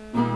Mm-hmm.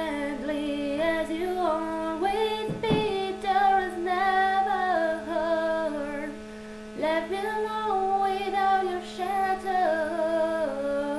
friendly as you always be There is never heard. Left me alone without your shadow.